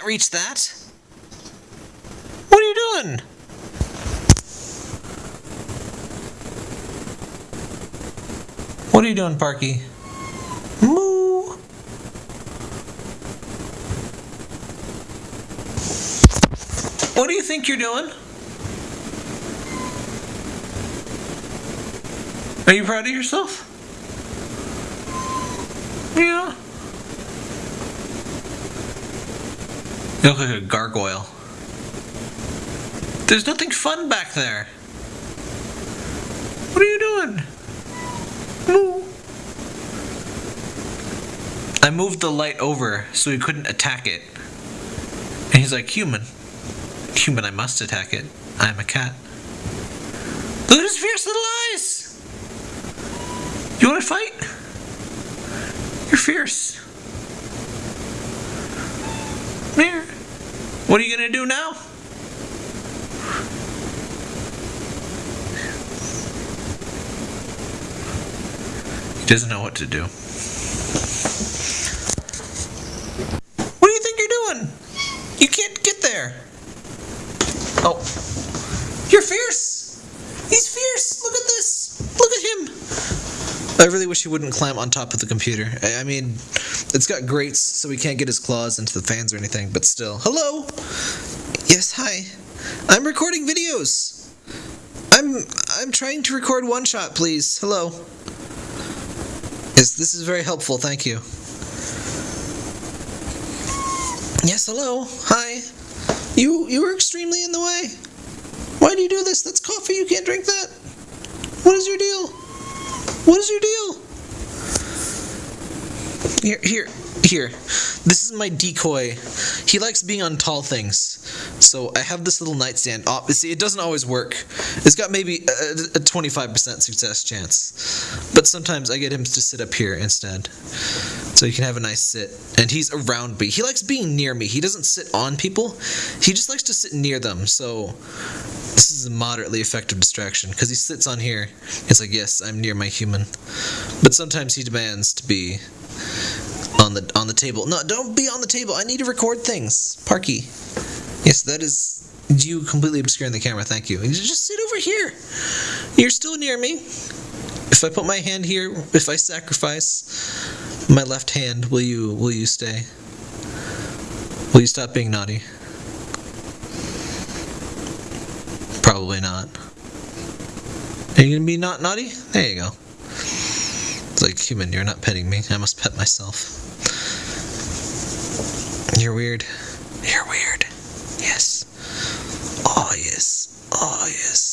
can't reach that. What are you doing? What are you doing, Parky? Moo. What do you think you're doing? Are you proud of yourself? Yeah. You look like a gargoyle. There's nothing fun back there. What are you doing? Moo. I moved the light over so he couldn't attack it. And he's like, human. Human, I must attack it. I am a cat. Look at his fierce little eyes! You want to fight? You're fierce. Here. What are you gonna do now? He doesn't know what to do. What do you think you're doing? You can't get there. Oh. You're fierce! He's fierce! Look at this! Look at him! I really wish he wouldn't climb on top of the computer. I I mean, it's got grates, so he can't get his claws into the fans or anything, but still. Hello! Yes, hi. I'm recording videos! I'm I'm trying to record one shot, please. Hello. Yes, this is very helpful, thank you. Yes, hello. Hi. You you were extremely in the way. Why do you do this? That's coffee. You can't drink that. What is your deal? What is your deal? Here, here, here. This is my decoy. He likes being on tall things. So I have this little nightstand. Oh, see, it doesn't always work. It's got maybe a, a 25% success chance. But sometimes I get him to sit up here instead. So he can have a nice sit. And he's around me. He likes being near me. He doesn't sit on people. He just likes to sit near them. So this is a moderately effective distraction because he sits on here. It's like, yes, I'm near my human. But sometimes he demands to be on the on the table. No, don't be on the table. I need to record things. Parky. Yes, that is you completely obscuring the camera. Thank you. Just sit over here. You're still near me. If I put my hand here, if I sacrifice my left hand, will you will you stay? Will you stop being naughty? Probably not. Are you gonna be not naughty? There you go. It's like human, you're not petting me. I must pet myself. You're weird. You're weird. Yes. Oh yes. Oh yes.